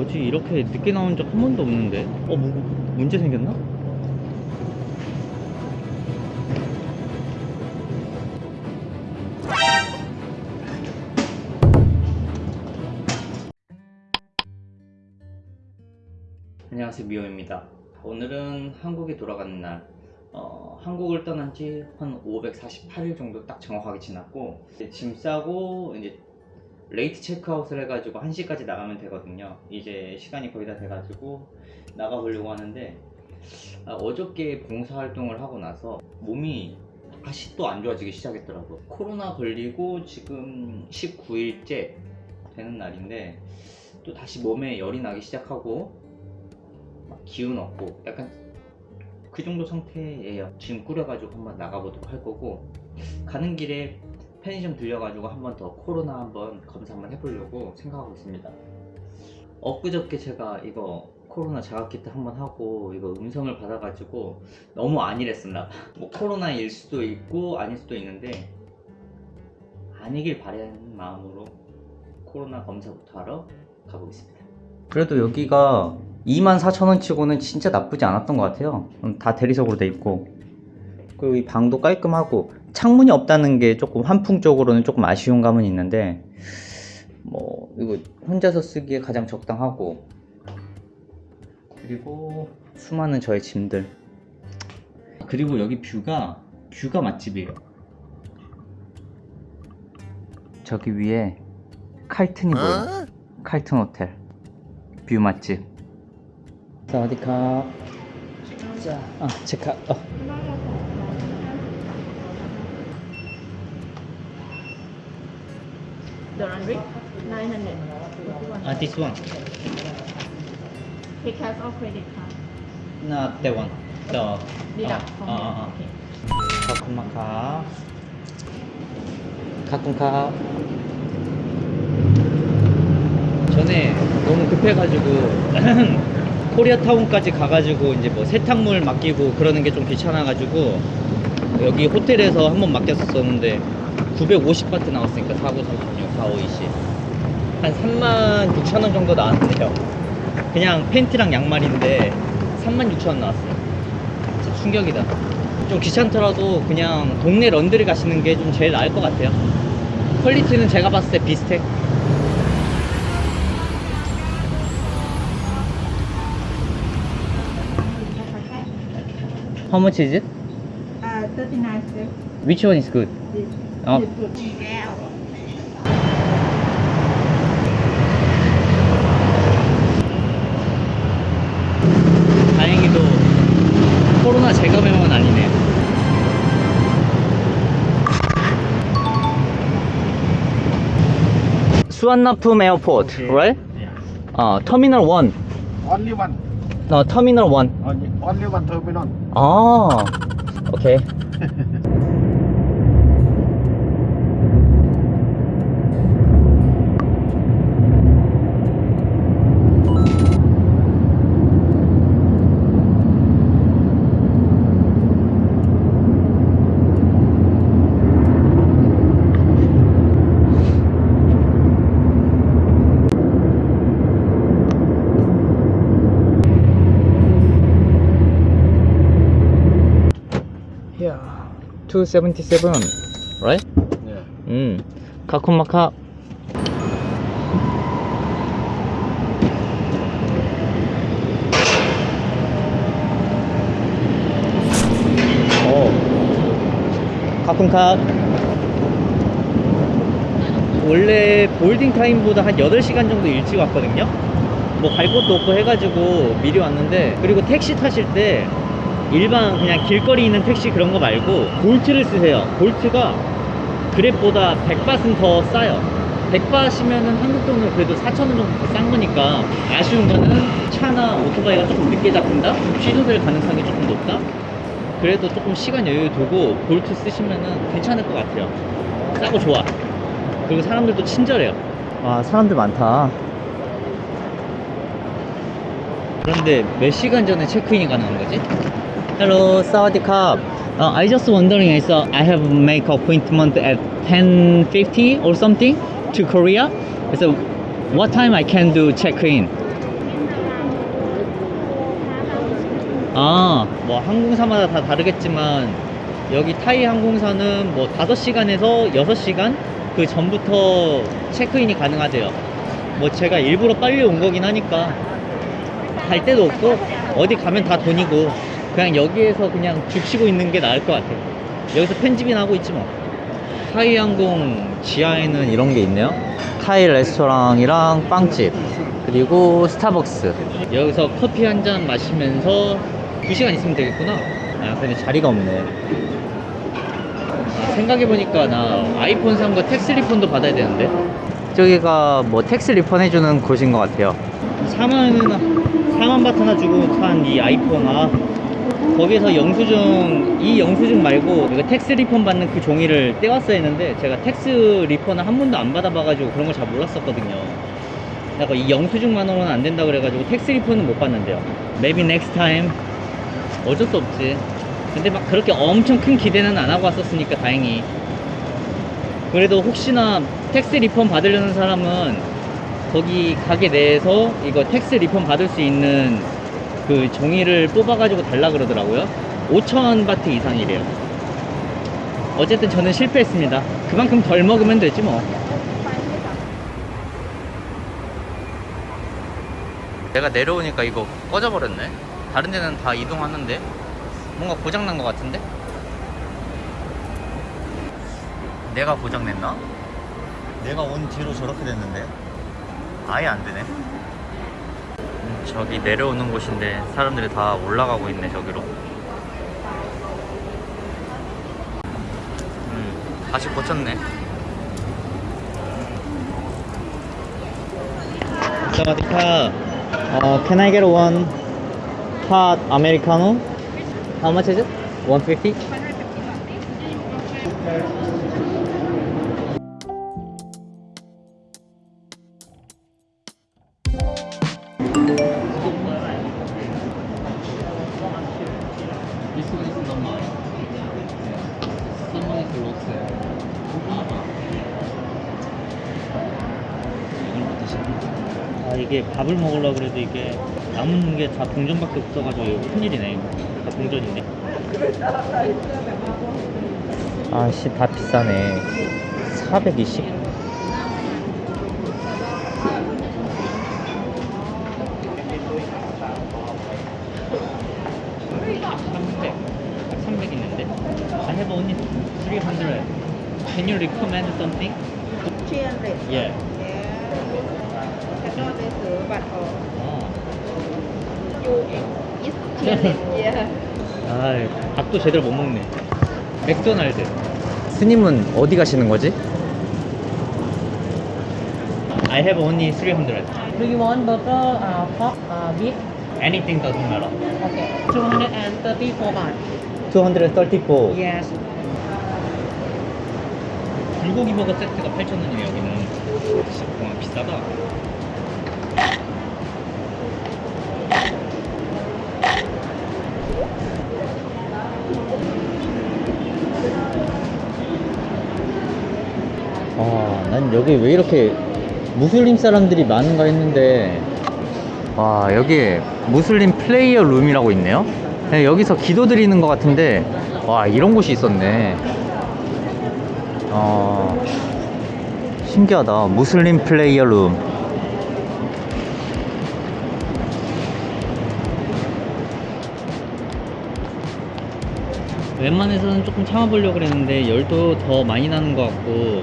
뭐지? 이렇게 늦게 나온 적 한 번도 없는데. 어 뭐, 문제 생겼나? 안녕하세요 미호입니다. 오늘은 한국에 돌아가는 날. 어, 한국을 떠난 지 한 548일 정도 딱 정확하게 지났고 짐 싸고 이제 late 체크아웃을 해가지고 1시까지 나가면 되거든요. 이제 시간이 거의 다 돼가지고 나가보려고 하는데 아, 어저께 봉사활동을 하고 나서 몸이 다시 또 안 좋아지기 시작했더라고요. 코로나 걸리고 지금 19일째 되는 날인데 또 다시 몸에 열이 나기 시작하고 막 기운 없고 약간 그 정도 상태예요. 지금 꾸려가지고 한번 나가보도록 할 거고 가는 길에 편의점 들려가지고 한 번 더 코로나 한번 검사 한번 해보려고 생각하고 있습니다. 엊그저께 제가 이거 코로나 자가키트 한번 하고 이거 음성을 받아가지고 너무 안일했었나 봐. 뭐 코로나일 수도 있고 아닐 수도 있는데 아니길 바라는 마음으로 코로나 검사부터 하러 가보겠습니다. 그래도 여기가 24,000원 치고는 진짜 나쁘지 않았던 것 같아요. 음, 다 대리석으로 돼 있고. 그리고 이 방도 깔끔하고 창문이 없다는 게 조금 환풍적으로는 조금 아쉬운 감은 있는데 뭐 이거 혼자서 쓰기에 가장 적당하고 그리고 수많은 저의 짐들. 그리고 여기 view가 view가 맛집이에요. 저기 위에 칼튼이 보여. 칼튼 호텔. view 맛집. 사와디카 자, 아, 체크 어. The laundry, 900. 아, this one Pay cash or credit card? not that one the Deduct 어, from 어, here. 어, 어. Okay. 가끔마카 가끔카 전에 너무 급해가지고 코리아타운까지 가가지고 이제 뭐 세탁물 맡기고 그러는 게 좀 귀찮아가지고 여기 호텔에서 한번 맡겼었었는데 950바트 나왔으니까 49, 36, 45, 20. 한 3만 6천 원 정도 나왔는데요. 그냥 팬티랑 양말인데 3만 6천 원 나왔어요. 진짜 충격이다. 좀 귀찮더라도 그냥 동네 런드리 가시는 게 좀 제일 나을 것 같아요. 퀄리티는 제가 봤을 때 비슷해. How much is it? Uh, 39 cents. Which one is good? This. 어. This good. 다행히도 코로나 재감염은 아니네. 수완나품 에어포트, right? 어, 터미널 1. Only one. 너 터미널 1. Only, only one terminal. 아, 오케이. Yeah. 277, right? Yeah. 음. 가콤마카. 어. 가끔카. 원래 볼딩 타임보다 한 8시간 정도 일찍 왔거든요. 뭐 갈 곳도 없고 해가지고 미리 왔는데 그리고 택시 타실 때 일반 그냥 길거리 있는 택시 그런 거 말고 볼트를 쓰세요 볼트가 그랩보다 100밭은 더 싸요 100밭이면은 한국 돈으로 그래도 4,000원 정도 더 싼 거니까 아쉬운 거는 차나 오토바이가 조금 늦게 잡힌다? 취소될 가능성이 조금 높다? 그래도 조금 시간 여유 두고 볼트 쓰시면은 괜찮을 것 같아요 싸고 좋아 그리고 사람들도 친절해요 와 사람들 많다 그런데 몇 시간 전에 체크인이 가능한 거지? Hello, 사와디캅. Uh, I just wondering, is uh, I have make appointment at 10:50 or something to Korea. So, what time I can do check-in? 아, 뭐 항공사마다 다 다르겠지만 여기 타이 항공사는 뭐 5시간에서 6시간 그 전부터 체크인이 가능하대요. 뭐 제가 일부러 빨리 온 거긴 하니까 갈 데도 없고 어디 가면 다 돈이고 그냥 여기에서 그냥 죽치고 있는 게 나을 것 같아. 여기서 편집이나 하고 있지 뭐. 타이 항공 지하에는 이런 게 있네요. 타이 레스토랑이랑 빵집 그리고 스타벅스 여기서 커피 한 잔 마시면서 2시간 있으면 되겠구나 아 근데 자리가 없네 아, 생각해보니까 나 아이폰 산거 tax refund도 받아야 되는데 저기가 뭐 tax refund 해주는 곳인 것 같아요 4만 4만 바트 하나 주고 산 이 아이폰 아 거기에서 영수증 이 영수증 말고 이거 tax refund 받는 그 종이를 떼왔어야 했는데 제가 tax refund를 한 번도 안 받아봐가지고 그런 걸 잘 몰랐었거든요. 약간 이 영수증만으로는 안 된다 그래가지고 텍스 리펀은 못 받는데요. Maybe next time. 어쩔 수 없지. 근데 막 그렇게 엄청 큰 기대는 안 하고 왔었으니까 다행히. 그래도 혹시나 tax refund 받으려는 사람은 거기 가게 내에서 이거 tax refund 받을 수 있는 그 종이를 뽑아가지고 달라 그러더라고요. 5천 바트 이상이래요. 어쨌든 저는 실패했습니다. 그만큼 덜 먹으면 되지 뭐. 내가 내려오니까 이거 꺼져버렸네. 다른 데는 다 이동하는데? 뭔가 고장난 것 같은데? 내가 고장냈나? 내가 온 뒤로 저렇게 됐는데? 아예 안 되네. 음, 저기 내려오는 곳인데 사람들이 다 올라가고 있네 저기로 음, 다시 고쳤네 사와디카 어, can I get one hot americano? How much is it? 150? This one is normal. Someone is lost. 이걸 드시네. 아 이게 밥을 먹으려고 그래도 이게 남은 게 다 동전밖에 없어가지고 이거 큰일이네. 다 동전인데. 아씨 다 비싸네. 420 300 300 있는데? I have only 300 Can you recommend something? 300 Yeah để sửa bạch or 어. you is 300 yeah 아, 밥도 제대로 못 먹네. 맥도날드. 스님은 어디 가시는 거지? I have only 300. Do you want burger, uh, pork, uh, beef? Anything doesn't matter. Okay. 234 baht. 234. Yes. 불고기 버거 세트가 8,000원이에요, 여기는. 진짜 정말 비싸다. 아, 난 여기 왜 이렇게 무슬림 사람들이 많은가 했는데. 와 여기 무슬림 플레이어 룸이라고 있네요. 네, 여기서 기도 드리는 것 같은데. 와 이런 곳이 있었네. 어, 신기하다. 무슬림 플레이어 룸 웬만해서는 조금 참아보려고 그랬는데 열도 더 많이 나는 것 같고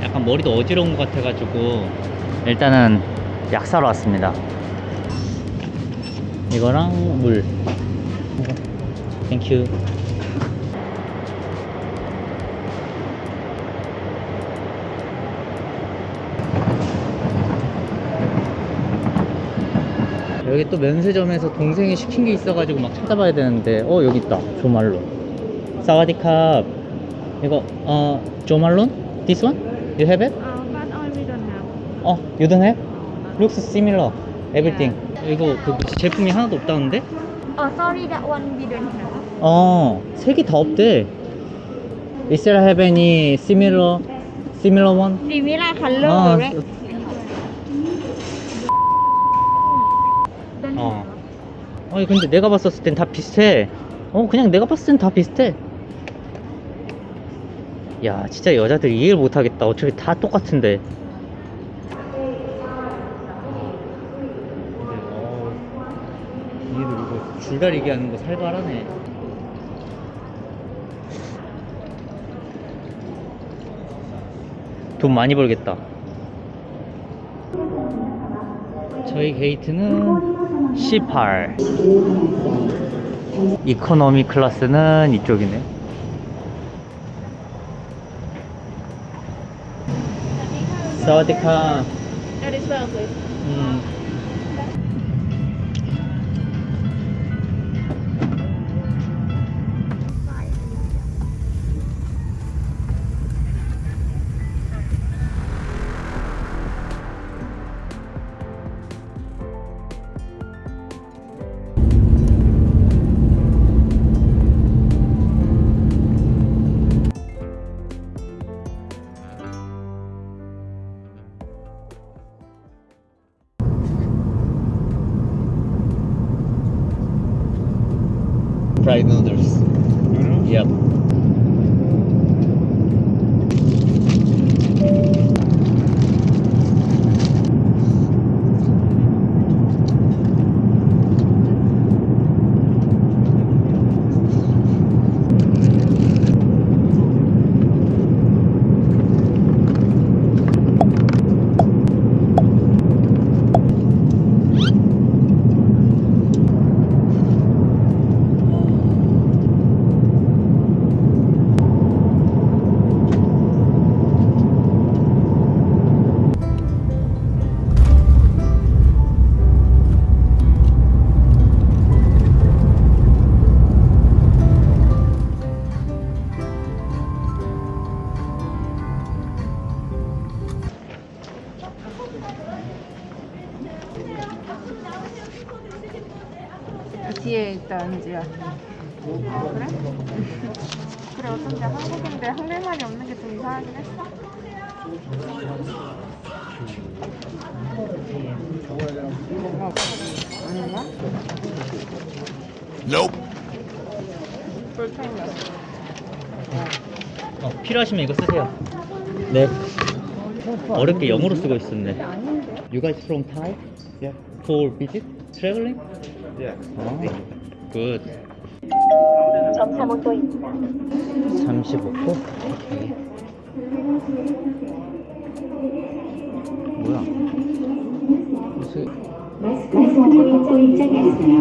약간 머리도 어지러운 것 같아가지고 일단은 약 사러 왔습니다. 이거랑 물. Thank you 여기 또 면세점에서 동생이 시킨 게 있어가지고 막 찾아봐야 되는데 어 여기 있다. 조말론 สวัสดีครับ 이거 어 조말론? This one? You have it? uh, but I we don't have 어 you don't have? Looks similar everything 이거 그 제품이 하나도 없다는데? oh sorry that one we don't have 어 색이 다 없대 Is there have any similar similar one? similar color 아, right 어. 아니 근데 내가 봤었을 땐 다 비슷해. 어 그냥 내가 봤을 땐 다 비슷해. 야 진짜 여자들 이해를 못하겠다. 어차피 다 똑같은데. 얘들 이거 줄다리기 하는 거 살벌하네. 돈 많이 벌겠다. 저희 게이트는 18. 이코노미 클래스는 이쪽이네. 사와디카. That is well, please. 음. 뒤에 있다, 은지야. 그래? 그래, 어쩐지 한국인데 한글말이 없는 게 좀 이상하긴 했어. 어, 아닌가? 불편이야. 어, 필요하시면 이거 쓰세요. 네. 어렵게 영어로 쓰고 있었네. You guys from Thai? Yeah. For visit? Traveling? Yeah. 아, good. 점사모토입니다. 35도? 오케이. 뭐야? 무슨 마스크는 첫 입장이었어요.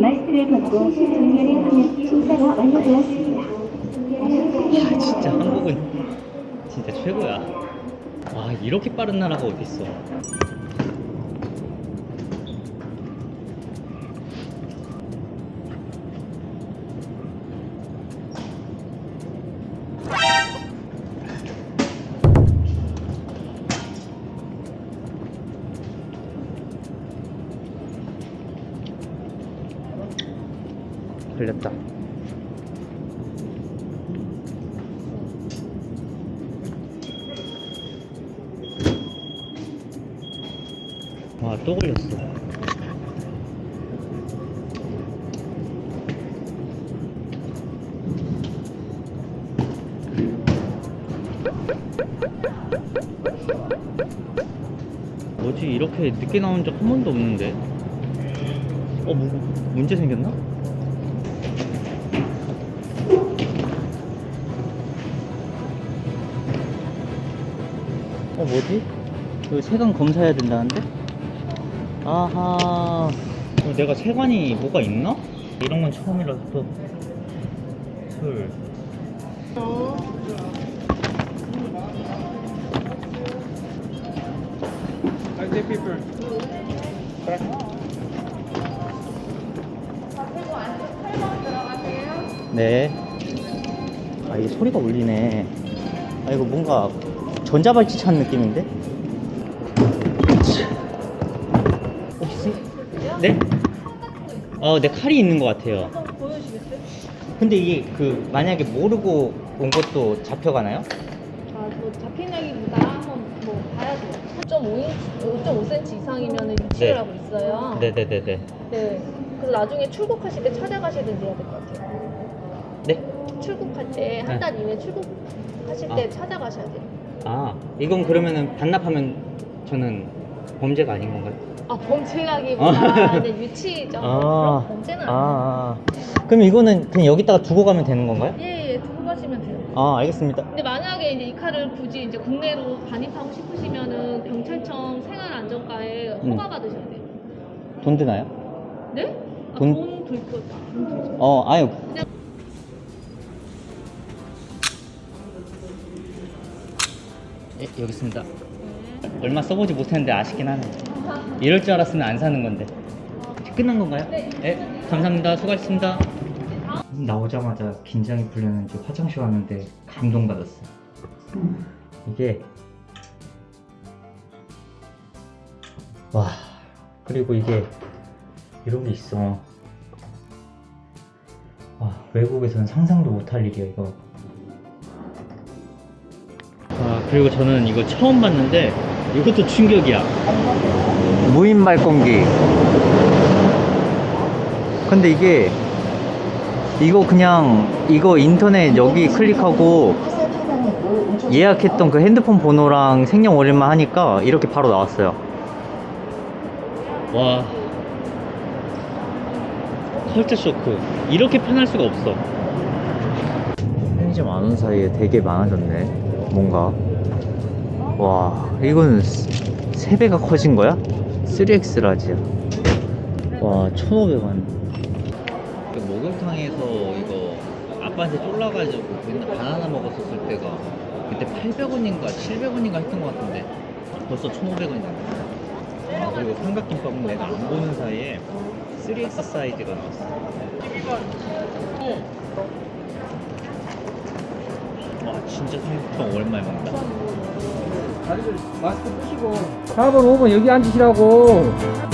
마스크를 벗고 정렬을 하면 심사가 완료되었습니다. 야, 진짜 한국은 진짜 최고야. 와, 이렇게 빠른 나라가 어딨어. 걸렸다. 와, 또 걸렸어. 뭐지, 이렇게 늦게 나온 적 한 번도 없는데? 어, 뭐, 문제 생겼나? 뭐지? 이거 세관 검사해야 된다는데? 아하. 어, 내가 세관이 뭐가 있나? 이런 건 처음이라서 또. 술. 네. 아, 이게 소리가 울리네. 아, 이거 뭔가 전자발찌 찬 느낌인데? 혹시? 네? 어, 네, 칼이 있는 것 같아요. 근데 이게 그, 만약에 모르고 온 것도 잡혀가나요? 아, 뭐 잡히냐기보다 한번 뭐 봐야 돼요. 3.5인치, 3.5cm 이상이면 유치를 네. 하고 있어요. 네네네네. 네. 그래서 나중에 출국하실 때 찾아가시든지 해야 될 것 같아요. 네? 출국할 때 한 달 이내 출국하실 때 아. 찾아가셔야 돼요. 아 이건 그러면은 반납하면 저는 범죄가 아닌 건가요? 아 범죄라기보다 네, 유치죠. 아. 그런 범죄는 아, 아니에요. 아. 그럼 이거는 그냥 여기다가 두고 가면 되는 건가요? 예, 예, 두고 가시면 돼요. 아 알겠습니다. 근데 만약에 이제 이 칼을 굳이 이제 국내로 반입하고 싶으시면은 경찰청 생활안전과에 음. 허가 받으셔야 돼요. 돈 드나요? 네? 아, 돈- 돈 들고 돈 들죠. 어 아유. 예, 여기 있습니다. 얼마 써보지 못했는데 아쉽긴 하네. 이럴 줄 알았으면 안 사는 건데. 끝난 건가요? 네. 감사합니다. 수고하셨습니다. 나오자마자 긴장이 풀렸는지 화장실 왔는데 감동받았어요. 이게 와 그리고 이게 이런 게 있어. 와 외국에서는 상상도 못할 일이야 이거. 그리고 저는 이거 처음 봤는데 이것도 충격이야. 무인 발권기. 근데 이게 이거 그냥 이거 인터넷 여기 클릭하고 예약했던 그 핸드폰 번호랑 생년 월일만 하니까 이렇게 바로 나왔어요. 와. 컬처 쇼크. 이렇게 편할 수가 없어. 편의점 안 온 사이에 되게 많아졌네. 뭔가. 와, 이거는 3배가 커진 거야? 3X 라지야. 와, 1,500원. 그 목욕탕에서 이거 아빠한테 쫄라가지고 맨날 바나나 먹었었을 때가 그때 800원인가 700원인가 했던 것 같은데 벌써 1,500원이다. 아, 그리고 삼각김밥은 내가 안 보는 사이에 3X 사이즈가 나왔어. 와, 진짜 삼각김밥 오랜만에 먹는다. 마스크 쓰시고. 4번 5번 여기 앉으시라고